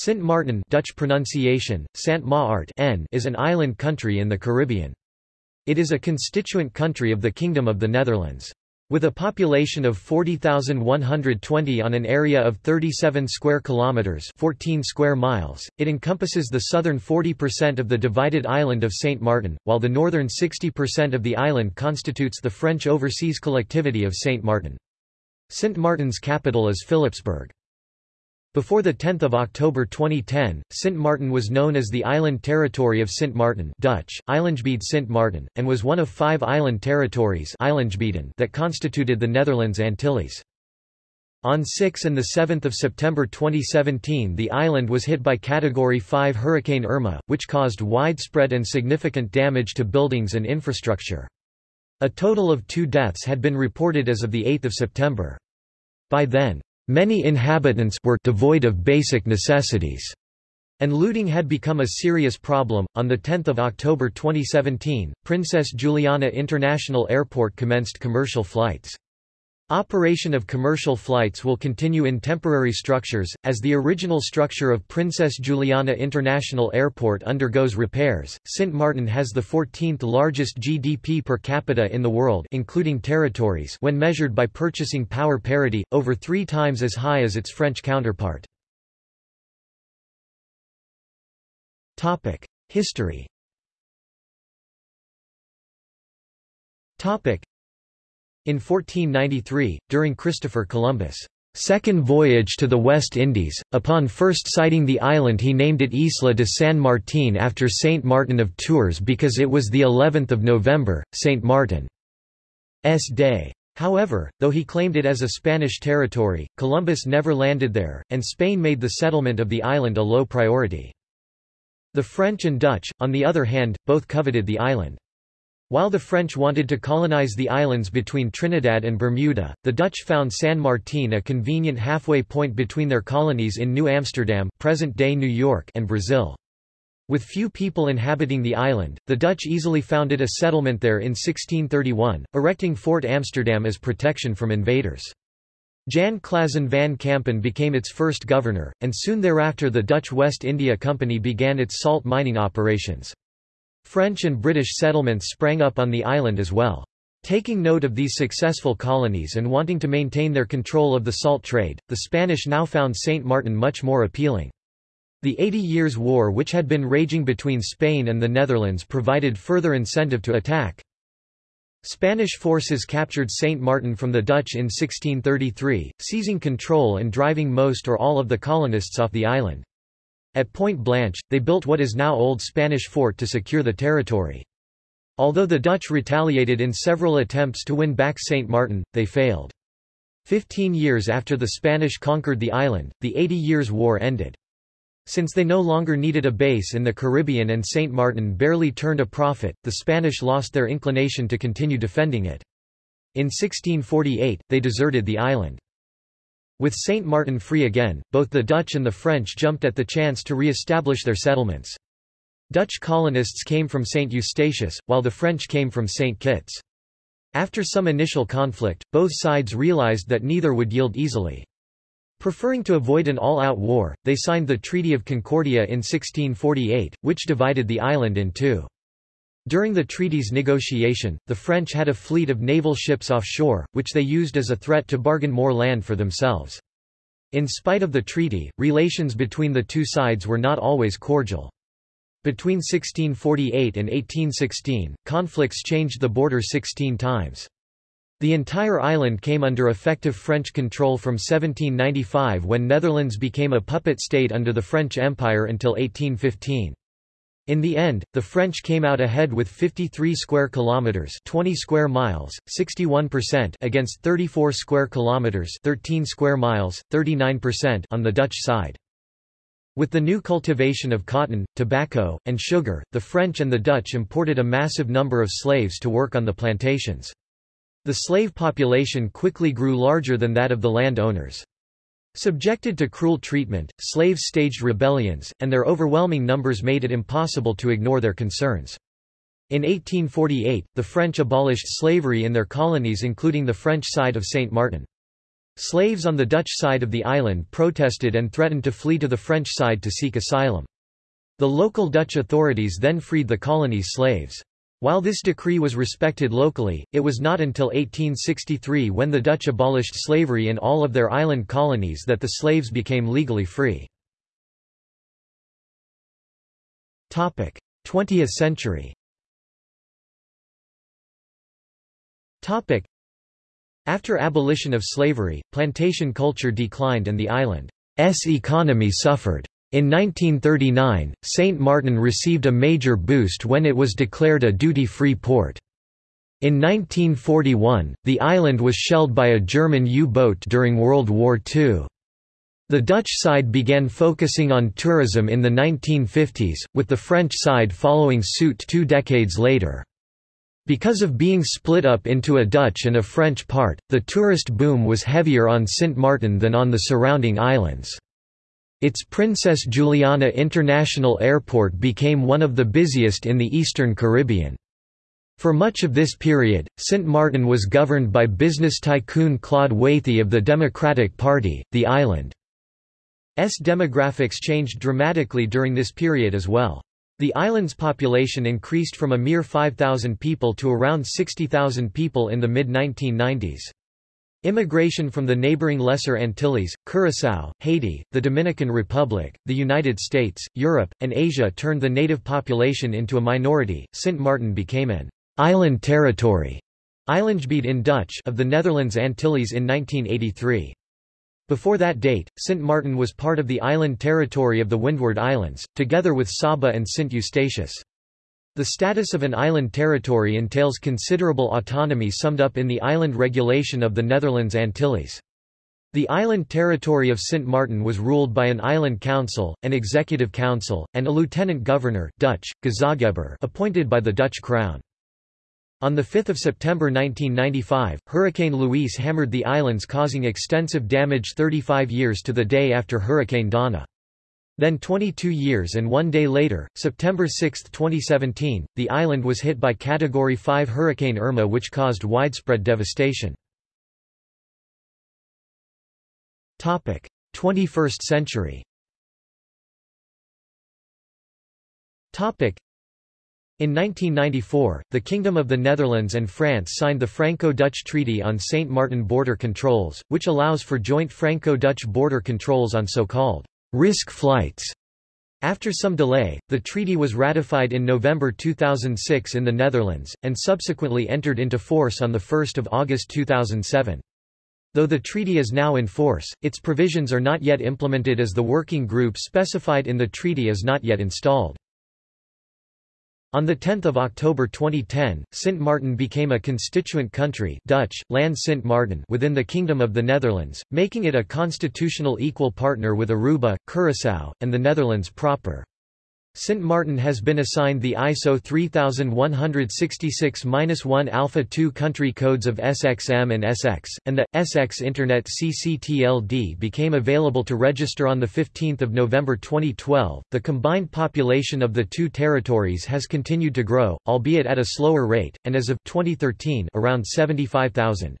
Sint Maarten Dutch pronunciation, Sant Maart n is an island country in the Caribbean. It is a constituent country of the Kingdom of the Netherlands. With a population of 40,120 on an area of 37 square kilometers, 14 square miles, it encompasses the southern 40% of the divided island of Saint Martin, while the northern 60% of the island constitutes the French overseas collectivity of Saint Martin. Saint Martin's capital is Philipsburg. Before 10 October 2010, Sint Maarten was known as the Island Territory of Sint Maarten Dutch, Eilandgebied Sint Maarten, and was one of five island territories that constituted the Netherlands Antilles. On 6 and 7 September 2017 the island was hit by Category 5 Hurricane Irma, which caused widespread and significant damage to buildings and infrastructure. A total of two deaths had been reported as of 8 September. By then, Many inhabitants were devoid of basic necessities, and looting had become a serious problem. On 10 October 2017, Princess Juliana International Airport commenced commercial flights. Operation of commercial flights will continue in temporary structures, as the original structure of Princess Juliana International Airport undergoes repairs. Sint Maarten has the 14th largest GDP per capita in the world including territories when measured by purchasing power parity, over three times as high as its French counterpart. History in 1493, during Christopher Columbus' second voyage to the West Indies, upon first sighting the island he named it Isla de San Martín after Saint Martin of Tours because it was the 11th of November, Saint Martin's day. However, though he claimed it as a Spanish territory, Columbus never landed there, and Spain made the settlement of the island a low priority. The French and Dutch, on the other hand, both coveted the island. While the French wanted to colonize the islands between Trinidad and Bermuda, the Dutch found San Martin a convenient halfway point between their colonies in New Amsterdam present-day New York and Brazil. With few people inhabiting the island, the Dutch easily founded a settlement there in 1631, erecting Fort Amsterdam as protection from invaders. Jan Claassen van Kampen became its first governor, and soon thereafter the Dutch West India Company began its salt mining operations. French and British settlements sprang up on the island as well. Taking note of these successful colonies and wanting to maintain their control of the salt trade, the Spanish now found Saint Martin much more appealing. The Eighty Years' War which had been raging between Spain and the Netherlands provided further incentive to attack. Spanish forces captured Saint Martin from the Dutch in 1633, seizing control and driving most or all of the colonists off the island. At Point Blanche, they built what is now Old Spanish Fort to secure the territory. Although the Dutch retaliated in several attempts to win back St. Martin, they failed. Fifteen years after the Spanish conquered the island, the Eighty Years' War ended. Since they no longer needed a base in the Caribbean and St. Martin barely turned a profit, the Spanish lost their inclination to continue defending it. In 1648, they deserted the island. With St. Martin free again, both the Dutch and the French jumped at the chance to re-establish their settlements. Dutch colonists came from St. Eustatius, while the French came from St. Kitts. After some initial conflict, both sides realized that neither would yield easily. Preferring to avoid an all-out war, they signed the Treaty of Concordia in 1648, which divided the island in two. During the treaty's negotiation, the French had a fleet of naval ships offshore, which they used as a threat to bargain more land for themselves. In spite of the treaty, relations between the two sides were not always cordial. Between 1648 and 1816, conflicts changed the border 16 times. The entire island came under effective French control from 1795 when Netherlands became a puppet state under the French Empire until 1815. In the end, the French came out ahead with 53 square kilometers, 20 square miles, 61% against 34 square kilometers, 13 square miles, 39% on the Dutch side. With the new cultivation of cotton, tobacco, and sugar, the French and the Dutch imported a massive number of slaves to work on the plantations. The slave population quickly grew larger than that of the landowners. Subjected to cruel treatment, slaves staged rebellions, and their overwhelming numbers made it impossible to ignore their concerns. In 1848, the French abolished slavery in their colonies including the French side of Saint Martin. Slaves on the Dutch side of the island protested and threatened to flee to the French side to seek asylum. The local Dutch authorities then freed the colony's slaves. While this decree was respected locally, it was not until 1863 when the Dutch abolished slavery in all of their island colonies that the slaves became legally free. 20th century After abolition of slavery, plantation culture declined and the island's economy suffered. In 1939, St. Martin received a major boost when it was declared a duty-free port. In 1941, the island was shelled by a German U-boat during World War II. The Dutch side began focusing on tourism in the 1950s, with the French side following suit two decades later. Because of being split up into a Dutch and a French part, the tourist boom was heavier on Sint Maarten than on the surrounding islands. Its Princess Juliana International Airport became one of the busiest in the Eastern Caribbean. For much of this period, St. Martin was governed by business tycoon Claude Wathey of the Democratic Party. The island's demographics changed dramatically during this period as well. The island's population increased from a mere 5,000 people to around 60,000 people in the mid-1990s. Immigration from the neighboring Lesser Antilles, Curaçao, Haiti, the Dominican Republic, the United States, Europe, and Asia turned the native population into a minority. Sint Maarten became an island territory in Dutch of the Netherlands Antilles in 1983. Before that date, Sint Maarten was part of the island territory of the Windward Islands, together with Saba and Sint Eustatius. The status of an island territory entails considerable autonomy summed up in the Island Regulation of the Netherlands Antilles. The island territory of Sint Maarten was ruled by an island council, an executive council, and a lieutenant governor Dutch, appointed by the Dutch crown. On 5 September 1995, Hurricane Luis hammered the islands causing extensive damage 35 years to the day after Hurricane Donna. Then 22 years and one day later, September 6, 2017, the island was hit by Category 5 Hurricane Irma which caused widespread devastation. 21st century in 1994, the Kingdom of the Netherlands and France signed the Franco-Dutch Treaty on St. Martin border controls, which allows for joint Franco-Dutch border controls on so-called risk flights. After some delay, the treaty was ratified in November 2006 in the Netherlands, and subsequently entered into force on 1 August 2007. Though the treaty is now in force, its provisions are not yet implemented as the working group specified in the treaty is not yet installed. On 10 October 2010, Sint Maarten became a constituent country Dutch, Land Sint Maarten within the Kingdom of the Netherlands, making it a constitutional equal partner with Aruba, Curaçao, and the Netherlands proper. Sint Martin has been assigned the ISO 3166-1 Alpha 2 country codes of SXM and SX, and the SX Internet CCTLD became available to register on 15 November 2012. The combined population of the two territories has continued to grow, albeit at a slower rate, and as of 2013 around 75,000.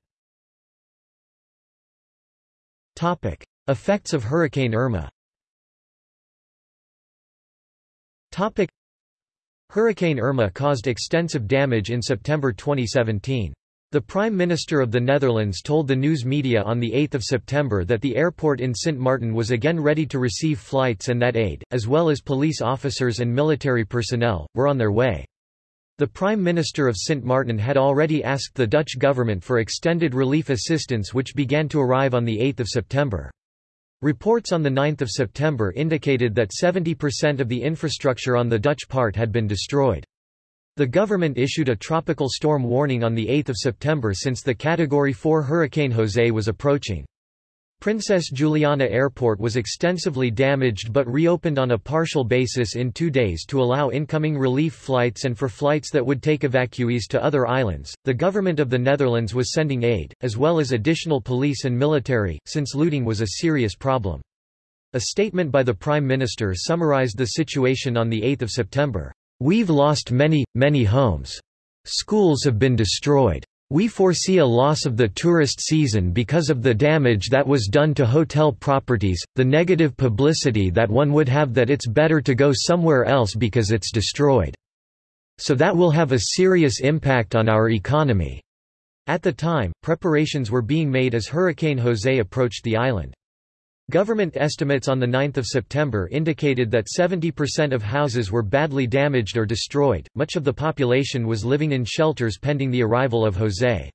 Effects of Hurricane Irma Topic. Hurricane Irma caused extensive damage in September 2017. The Prime Minister of the Netherlands told the news media on 8 September that the airport in Sint Maarten was again ready to receive flights and that aid, as well as police officers and military personnel, were on their way. The Prime Minister of Sint Maarten had already asked the Dutch government for extended relief assistance which began to arrive on 8 September. Reports on 9 September indicated that 70% of the infrastructure on the Dutch part had been destroyed. The government issued a tropical storm warning on 8 September since the Category 4 Hurricane Jose was approaching. Princess Juliana Airport was extensively damaged but reopened on a partial basis in two days to allow incoming relief flights and for flights that would take evacuees to other islands. The government of the Netherlands was sending aid, as well as additional police and military, since looting was a serious problem. A statement by the Prime Minister summarized the situation on 8 September. We've lost many, many homes. Schools have been destroyed. We foresee a loss of the tourist season because of the damage that was done to hotel properties, the negative publicity that one would have that it's better to go somewhere else because it's destroyed. So that will have a serious impact on our economy." At the time, preparations were being made as Hurricane Jose approached the island. Government estimates on 9 September indicated that 70% of houses were badly damaged or destroyed, much of the population was living in shelters pending the arrival of Jose.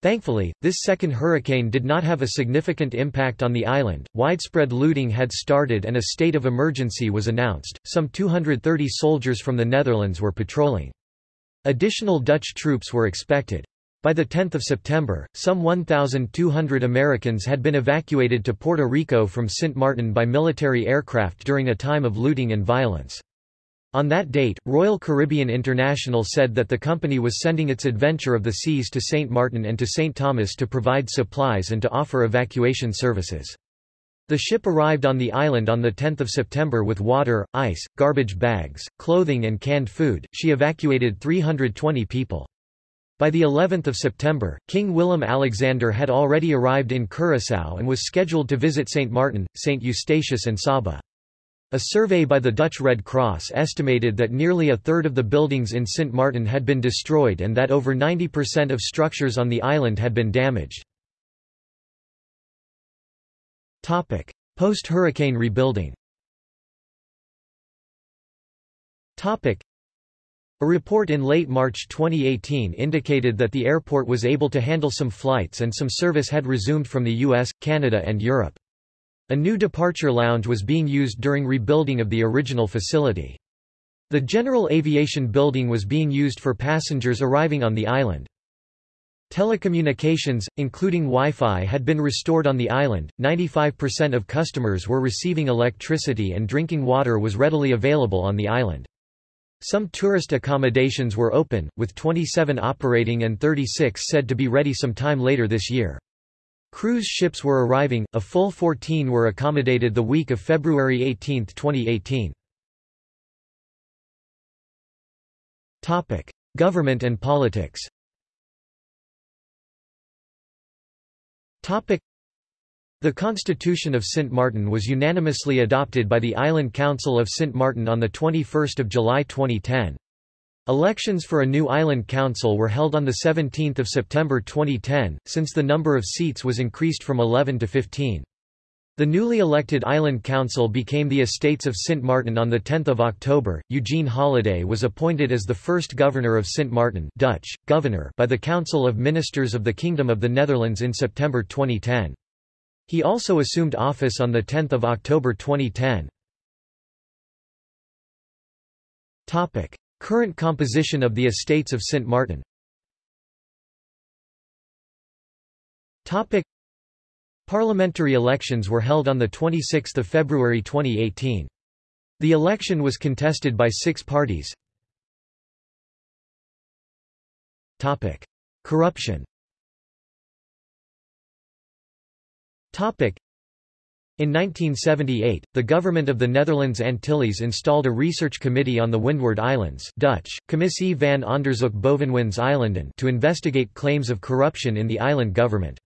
Thankfully, this second hurricane did not have a significant impact on the island. Widespread looting had started and a state of emergency was announced. Some 230 soldiers from the Netherlands were patrolling. Additional Dutch troops were expected. By the 10th of September, some 1,200 Americans had been evacuated to Puerto Rico from Sint Maarten by military aircraft during a time of looting and violence. On that date, Royal Caribbean International said that the company was sending its Adventure of the Seas to St. Martin and to St. Thomas to provide supplies and to offer evacuation services. The ship arrived on the island on 10 September with water, ice, garbage bags, clothing and canned food. She evacuated 320 people. By the 11th of September, King Willem Alexander had already arrived in Curaçao and was scheduled to visit St. Martin, St. Eustatius and Saba. A survey by the Dutch Red Cross estimated that nearly a third of the buildings in St. Martin had been destroyed and that over 90% of structures on the island had been damaged. Post-hurricane rebuilding a report in late March 2018 indicated that the airport was able to handle some flights and some service had resumed from the US, Canada and Europe. A new departure lounge was being used during rebuilding of the original facility. The General Aviation Building was being used for passengers arriving on the island. Telecommunications, including Wi-Fi had been restored on the island, 95% of customers were receiving electricity and drinking water was readily available on the island. Some tourist accommodations were open, with 27 operating and 36 said to be ready sometime later this year. Cruise ships were arriving, a full 14 were accommodated the week of February 18, 2018. Topic: Government and politics. Topic: The Constitution of St. Martin was unanimously adopted by the Island Council of St. Martin on the 21st of July 2010. Elections for a new island council were held on 17 September 2010, since the number of seats was increased from 11 to 15. The newly elected Island Council became the Estates of St. Martin on 10 October. Eugene Holiday was appointed as the first governor of St. Martin Dutch, governor by the Council of Ministers of the Kingdom of the Netherlands in September 2010. He also assumed office on 10 October 2010. Topic. Current composition of the estates of St. Martin Topic. Parliamentary elections were held on 26 February 2018. The election was contested by six parties. Topic. Corruption in 1978, the government of the Netherlands Antilles installed a research committee on the Windward Islands Dutch, Commissie van Onderzoek Bovenwindseilanden to investigate claims of corruption in the island government.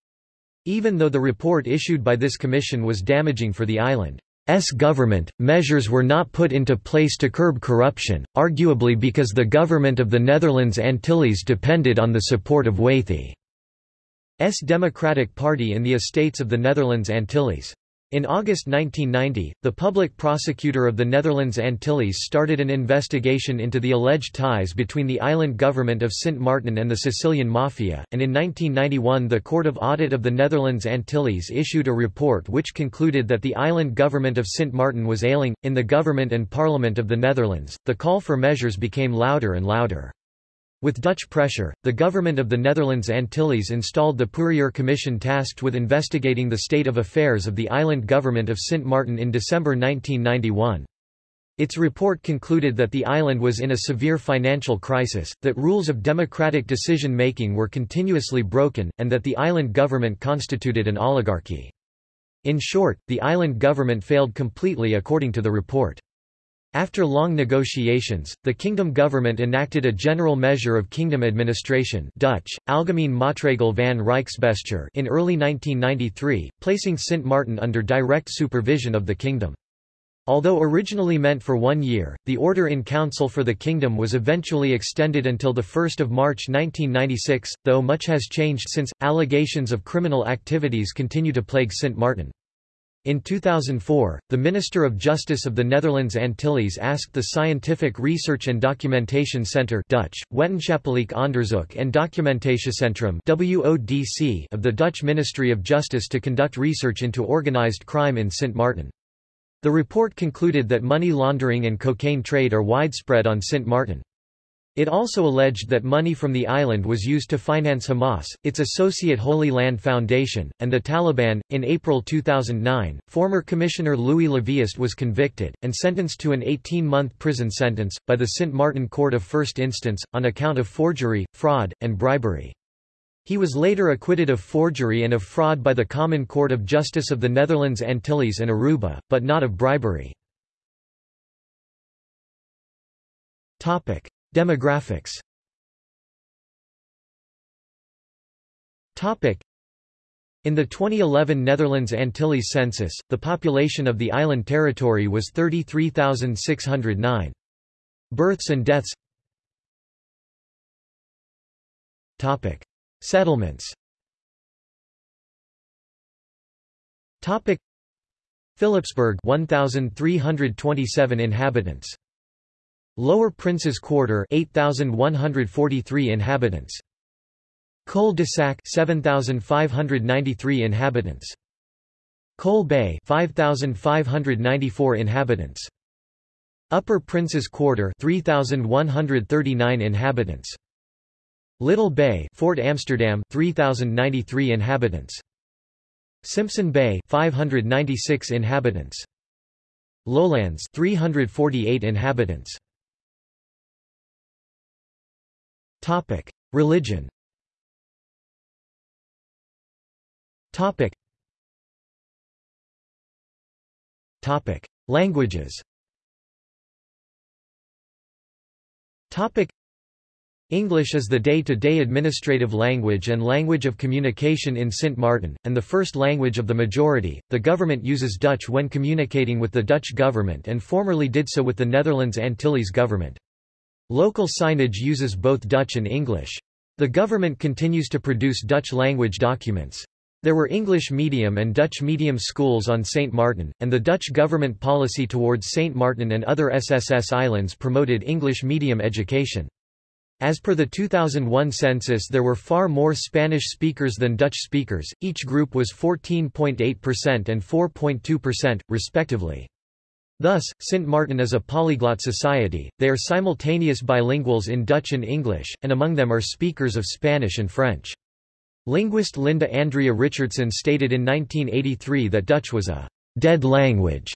Even though the report issued by this commission was damaging for the island's government, measures were not put into place to curb corruption, arguably because the government of the Netherlands Antilles depended on the support of Wathey's Democratic Party in the estates of the Netherlands Antilles. In August 1990, the public prosecutor of the Netherlands Antilles started an investigation into the alleged ties between the island government of Sint Maarten and the Sicilian Mafia, and in 1991 the Court of Audit of the Netherlands Antilles issued a report which concluded that the island government of Sint Maarten was ailing. In the government and parliament of the Netherlands, the call for measures became louder and louder. With Dutch pressure, the government of the Netherlands Antilles installed the Pourier Commission tasked with investigating the state of affairs of the island government of Sint Maarten in December 1991. Its report concluded that the island was in a severe financial crisis, that rules of democratic decision-making were continuously broken, and that the island government constituted an oligarchy. In short, the island government failed completely according to the report. After long negotiations, the kingdom government enacted a general measure of kingdom administration Dutch, Algemeen Maatregel van Rijksbestuur in early 1993, placing Sint Maarten under direct supervision of the kingdom. Although originally meant for one year, the order in council for the kingdom was eventually extended until 1 March 1996, though much has changed since. Allegations of criminal activities continue to plague Sint Maarten. In 2004, the Minister of Justice of the Netherlands Antilles asked the Scientific Research and Documentation Centre Dutch, Wetenschappelijk Onderzoek en Documentatiecentrum WODC of the Dutch Ministry of Justice to conduct research into organized crime in Sint Maarten. The report concluded that money laundering and cocaine trade are widespread on Sint Maarten. It also alleged that money from the island was used to finance Hamas, its associate Holy Land Foundation, and the Taliban. In April 2009, former Commissioner Louis Laveist was convicted, and sentenced to an 18 month prison sentence, by the St. Martin Court of First Instance, on account of forgery, fraud, and bribery. He was later acquitted of forgery and of fraud by the Common Court of Justice of the Netherlands Antilles and Aruba, but not of bribery. Topic. Demographics In the 2011 Netherlands Antilles census, the population of the island territory was 33,609. Births and deaths Topic. Settlements Topic. Philipsburg 1327 inhabitants Lower Prince's Quarter 8143 inhabitants. Col de Sac 7593 inhabitants. Cole Bay 5594 inhabitants. Upper Prince's Quarter 3139 inhabitants. Little Bay Fort Amsterdam 3093 inhabitants. Simpson Bay 596 inhabitants. Lowlands 348 inhabitants Topic: Religion. Topic. Topic: Languages. Topic. English is the day-to-day -day administrative language and language of communication in Sint Maarten, and the first language of the majority. The government uses Dutch when communicating with the Dutch government and formerly did so with the Netherlands Antilles government. Local signage uses both Dutch and English. The government continues to produce Dutch-language documents. There were English medium and Dutch medium schools on St. Martin, and the Dutch government policy towards St. Martin and other SSS islands promoted English medium education. As per the 2001 census there were far more Spanish speakers than Dutch speakers, each group was 14.8% and 4.2%, respectively. Thus, St. Martin is a polyglot society, they are simultaneous bilinguals in Dutch and English, and among them are speakers of Spanish and French. Linguist Linda Andrea Richardson stated in 1983 that Dutch was a dead language.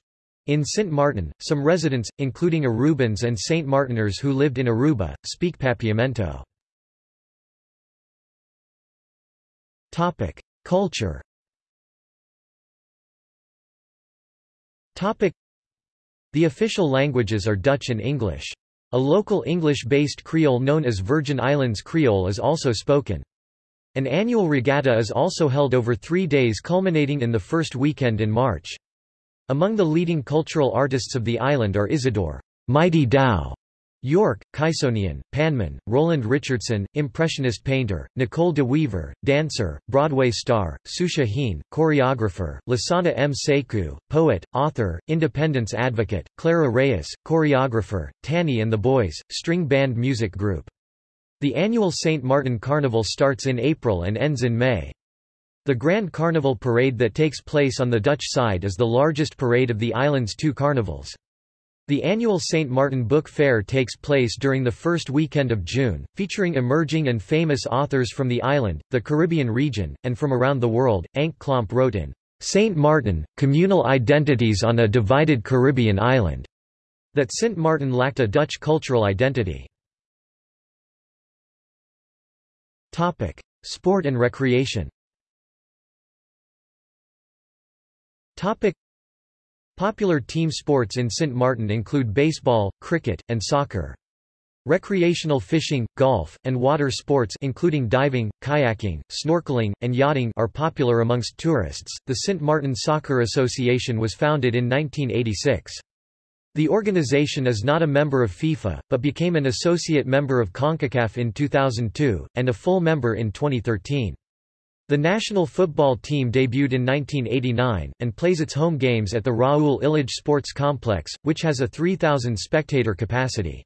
In St. Martin, some residents, including Arubans and Saint Martiners who lived in Aruba, speak Papiamento. Culture the official languages are Dutch and English. A local English-based Creole known as Virgin Islands Creole is also spoken. An annual regatta is also held over three days culminating in the first weekend in March. Among the leading cultural artists of the island are Isidore Mighty Dow York, Kysonian, Panman, Roland Richardson, Impressionist painter, Nicole de Weaver, dancer, Broadway star, Susha Heen, choreographer, Lasana M. Sekou, poet, author, independence advocate, Clara Reyes, choreographer, Tanny and the Boys, string band music group. The annual St. Martin Carnival starts in April and ends in May. The Grand Carnival parade that takes place on the Dutch side is the largest parade of the island's two carnivals. The annual St. Martin Book Fair takes place during the first weekend of June, featuring emerging and famous authors from the island, the Caribbean region, and from around the world. Henk Klomp wrote in St. Martin, Communal Identities on a Divided Caribbean Island, that St. Martin lacked a Dutch cultural identity. Topic. Sport and recreation Popular team sports in St. Martin include baseball, cricket, and soccer. Recreational fishing, golf, and water sports including diving, kayaking, snorkeling, and yachting are popular amongst tourists. The St. Martin Soccer Association was founded in 1986. The organization is not a member of FIFA, but became an associate member of CONCACAF in 2002, and a full member in 2013. The national football team debuted in 1989, and plays its home games at the Raoul Illidge Sports Complex, which has a 3,000 spectator capacity.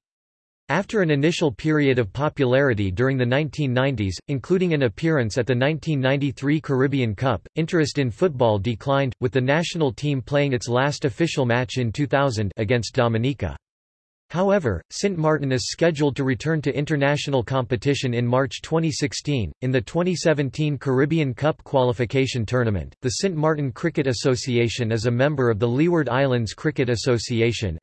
After an initial period of popularity during the 1990s, including an appearance at the 1993 Caribbean Cup, interest in football declined, with the national team playing its last official match in 2000 against Dominica. However, St. Martin is scheduled to return to international competition in March 2016. In the 2017 Caribbean Cup qualification tournament, the St. Martin Cricket Association is a member of the Leeward Islands Cricket Association,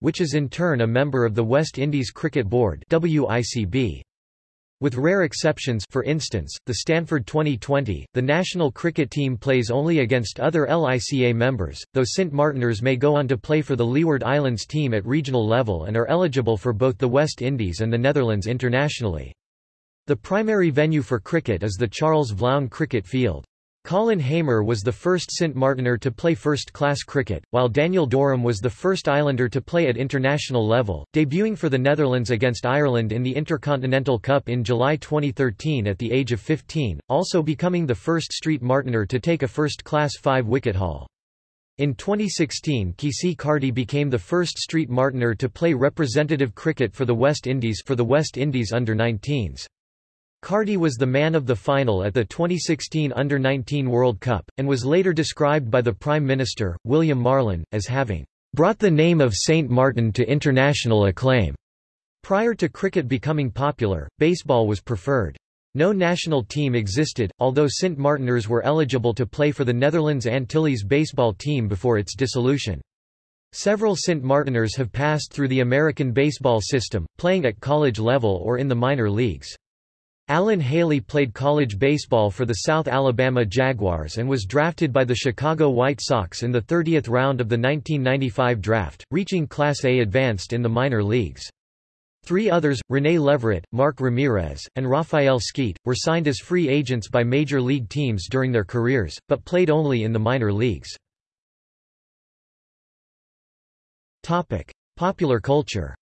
which is in turn a member of the West Indies Cricket Board. WICB. With rare exceptions for instance, the Stanford 2020, the national cricket team plays only against other LICA members, though St. Martiners may go on to play for the Leeward Islands team at regional level and are eligible for both the West Indies and the Netherlands internationally. The primary venue for cricket is the Charles Vlown Cricket Field. Colin Hamer was the first St. Martiner to play first-class cricket, while Daniel Doram was the first Islander to play at international level, debuting for the Netherlands against Ireland in the Intercontinental Cup in July 2013 at the age of 15, also becoming the first Street Martiner to take a first-class five-wicket haul. In 2016 Keacy Carty became the first Street Martiner to play representative cricket for the West Indies for the West Indies under-19s. Carty was the man of the final at the 2016 Under-19 World Cup, and was later described by the Prime Minister, William Marlin, as having brought the name of St. Martin to international acclaim. Prior to cricket becoming popular, baseball was preferred. No national team existed, although St. Martiners were eligible to play for the Netherlands Antilles baseball team before its dissolution. Several St. Martiners have passed through the American baseball system, playing at college level or in the minor leagues. Alan Haley played college baseball for the South Alabama Jaguars and was drafted by the Chicago White Sox in the 30th round of the 1995 draft, reaching Class A advanced in the minor leagues. Three others, René Leverett, Mark Ramirez, and Rafael Skeet, were signed as free agents by major league teams during their careers, but played only in the minor leagues. Popular culture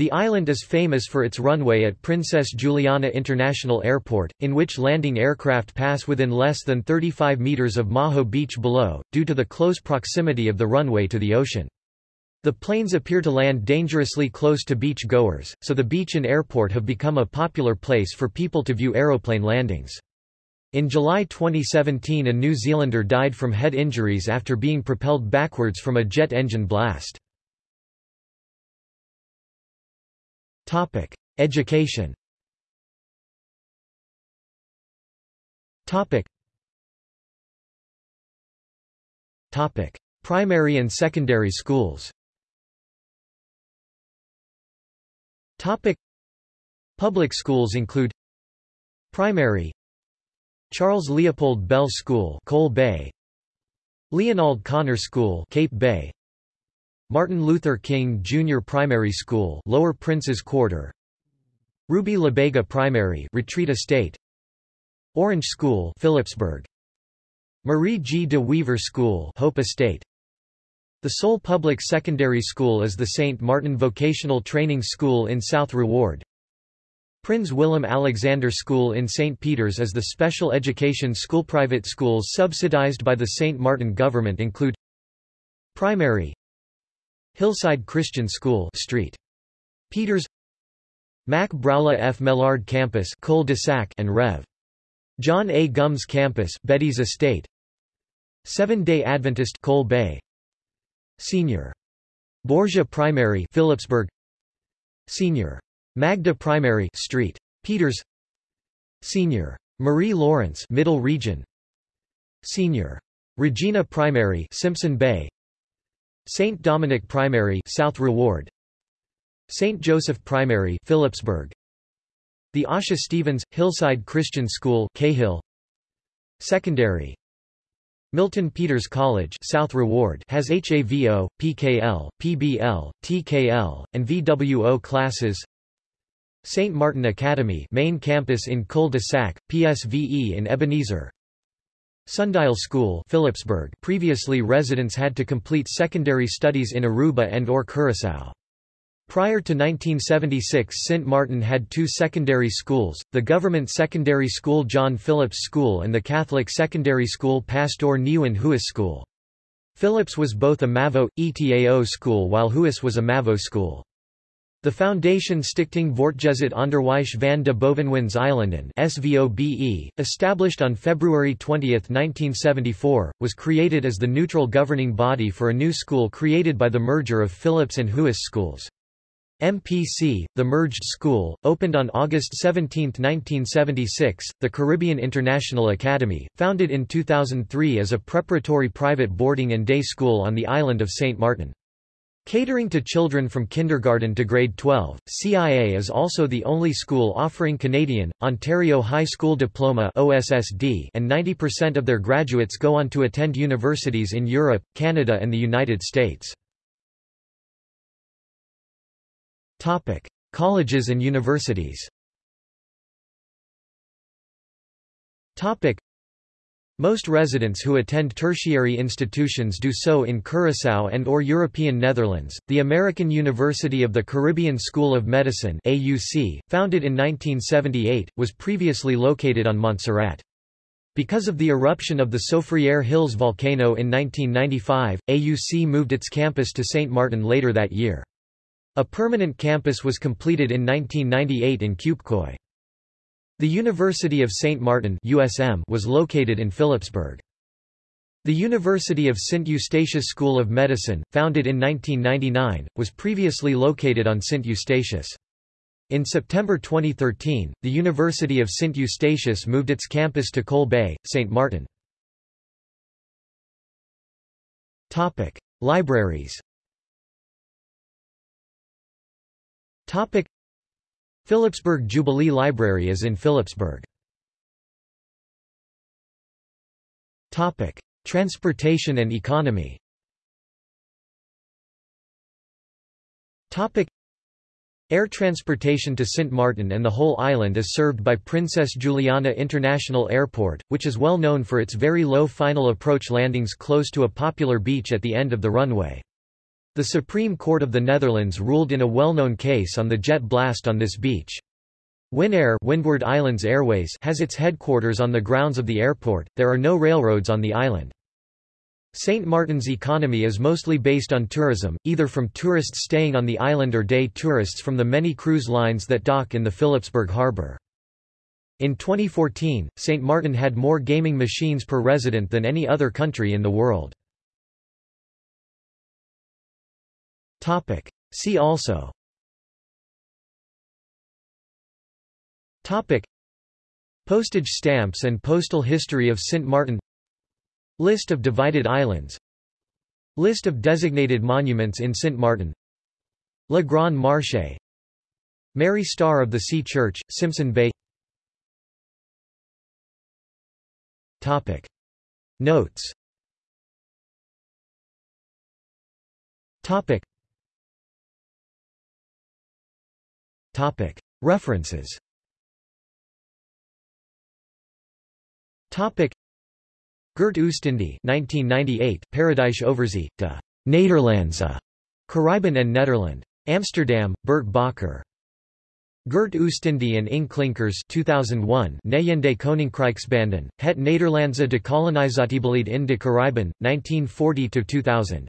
the island is famous for its runway at Princess Juliana International Airport, in which landing aircraft pass within less than 35 meters of Maho Beach below, due to the close proximity of the runway to the ocean. The planes appear to land dangerously close to beach goers, so the beach and airport have become a popular place for people to view aeroplane landings. In July 2017 a New Zealander died from head injuries after being propelled backwards from a jet engine blast. Topic: Education. Topic. Topic: Primary and secondary schools. Topic: Public schools include Primary Charles Leopold Bell School, Cole Bay. Leonald Connor School, Cape Bay. Martin Luther King Jr. Primary School Lower Prince's Quarter Ruby LaBega Primary Retreat Estate Orange School Philipsburg Marie G. de Weaver School Hope Estate The sole public secondary school is the St. Martin Vocational Training School in South Reward Prince Willem Alexander School in St. Peter's is the special education school Private schools subsidized by the St. Martin government include Primary Hillside Christian School Street. Peters. Mac Braula F. Mellard Campus Cul-de-sac and Rev. John A. Gums Campus Betty's Estate. Seven-Day Adventist Cole Bay. Senior. Borgia Primary Philipsburg. Senior. Magda Primary Street. Peters. Senior. Marie Lawrence Middle Region. Senior. Regina Primary Simpson Bay St. Dominic Primary South Reward St. Joseph Primary Philipsburg The Asha Stevens Hillside Christian School Cahill Secondary Milton Peters College South Reward has HAVO, PKL, PBL, TKL, and VWO classes St. Martin Academy main campus in Cul-de-Sac, PSVE in Ebenezer Sundial School Philipsburg previously residents had to complete secondary studies in Aruba and or Curaçao. Prior to 1976 St. Martin had two secondary schools, the government secondary school John Phillips School and the Catholic secondary school Pastor Nieuwenhuis School. Phillips was both a MAVO, ETAO school while Huis was a MAVO school. The Foundation Stichting Voortgezet Onderwijs van de Bovenwindseilanden SVOBE, established on February 20, 1974, was created as the neutral governing body for a new school created by the merger of Phillips and Huis schools. MPC, the merged school, opened on August 17, 1976. The Caribbean International Academy, founded in 2003 as a preparatory private boarding and day school on the island of St. Martin. Catering to children from kindergarten to grade 12, CIA is also the only school offering Canadian, Ontario High School Diploma OSSD and 90% of their graduates go on to attend universities in Europe, Canada and the United States. Colleges and universities most residents who attend tertiary institutions do so in Curaçao and or European Netherlands. The American University of the Caribbean School of Medicine (AUC), founded in 1978, was previously located on Montserrat. Because of the eruption of the Soufriere Hills volcano in 1995, AUC moved its campus to St. Martin later that year. A permanent campus was completed in 1998 in Cupecoy. The University of St. Martin USM was located in Philipsburg. The University of St. Eustatius School of Medicine, founded in 1999, was previously located on St. Eustatius. In September 2013, the University of St. Eustatius moved its campus to Cole Bay, St. Martin. Libraries Philipsburg Jubilee Library is in Philipsburg. Topic: Transportation and economy. Topic: Air transportation to St. Martin and the whole island is served by Princess Juliana International Airport, which is well known for its very low final approach landings close to a popular beach at the end of the runway. The Supreme Court of the Netherlands ruled in a well-known case on the jet blast on this beach. Winair Windward Islands Airways has its headquarters on the grounds of the airport, there are no railroads on the island. St. Martin's economy is mostly based on tourism, either from tourists staying on the island or day tourists from the many cruise lines that dock in the Philipsburg harbour. In 2014, St. Martin had more gaming machines per resident than any other country in the world. Topic. See also Topic. Postage stamps and postal history of St. Martin List of divided islands List of designated monuments in St. Martin Le Grand Marché Mary Star of the Sea Church, Simpson Bay Topic. Notes Topic. Topic. References Topic. Gert Oostindie 1998, Paradise Overzee, de Nederlandse Caribbean and Nederland. Amsterdam, Bert Bakker. Gert Oostindie and Ing Klinkers 2001 Nejende Koninkrijksbanden, het Nederlandse Dekolonisatiebeleid in de Caribbean, 1940–2000.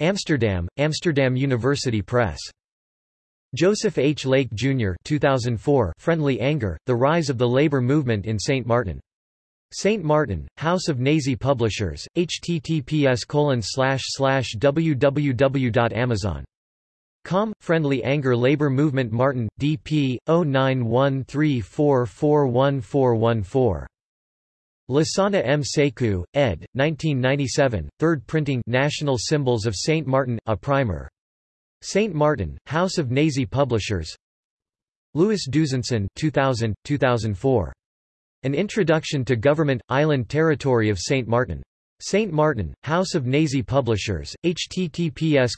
Amsterdam, Amsterdam University Press. Joseph H. Lake, Jr. 2004 Friendly Anger, The Rise of the Labor Movement in St. Martin. St. Martin, House of Nehesi Publishers, https www.amazon.com, Friendly Anger Labor Movement Martin, dp. 0913441414. Lasana M. Sekou, ed. 1997, 3rd printing National Symbols of St. Martin, a primer. St. Martin, House of Nehesi Publishers Louis Duzenson 2000, 2004. An Introduction to Government, Island Territory of St. Martin. St. Martin, House of Nehesi Publishers, https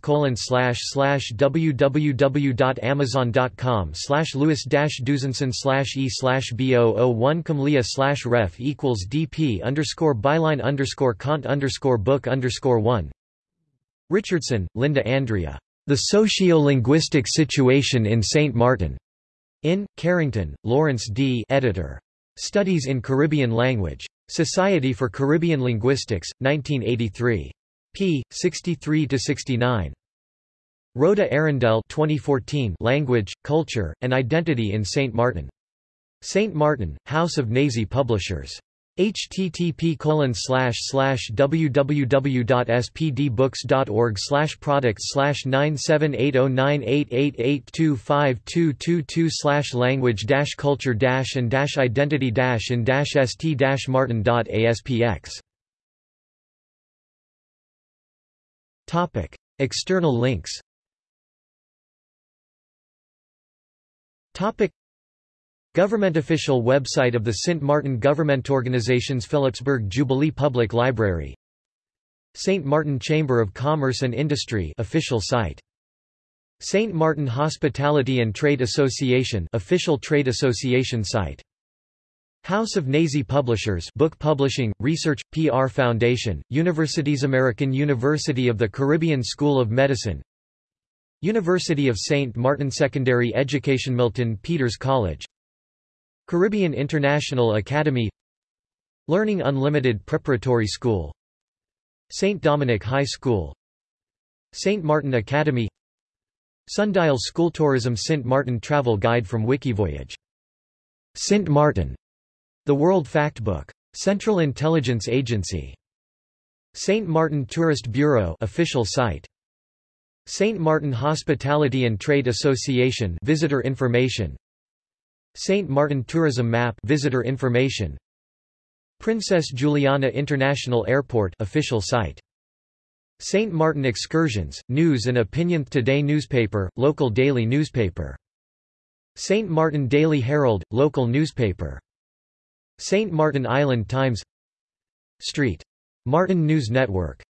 www.amazon.com slash lewis dusenson e b001 camlia ref equals dp underscore byline underscore cont underscore book underscore 1 Richardson, Linda Andrea. The Socio-Linguistic Situation in St. Martin. In, Carrington, Lawrence D. Editor. Studies in Caribbean Language. Society for Caribbean Linguistics, 1983. p. 63–69. Rhoda Arrindell 2014 Language, Culture, and Identity in St. Martin. St. Martin, House of Nehesi Publishers http www.spdbooks.org slash products slash 9780988825222 slash language dash culture dash and dash identity dash in dash st dash martin.aspx Topic External links. Topic Government official website of the St. Martin Government Organizations Philipsburg Jubilee Public Library St. Martin Chamber of Commerce and Industry official site St. Martin Hospitality and Trade Association official trade association site House of Nehesi Publishers Book Publishing, Research, PR Foundation, Universities American University of the Caribbean School of Medicine University of St. Martin Secondary Education Milton Peters College Caribbean International Academy Learning Unlimited Preparatory School St. Dominic High School St. Martin Academy Sundial School Tourism St. Martin Travel Guide from Wikivoyage St. Martin The World Factbook Central Intelligence Agency St. Martin Tourist Bureau official site St. Martin Hospitality and Trade Association visitor information St. Martin Tourism Map visitor information Princess Juliana International Airport official site St. Martin Excursions, News and Opinion Today newspaper, local daily newspaper St. Martin Daily Herald, local newspaper St. Martin Island Times Street. Martin News Network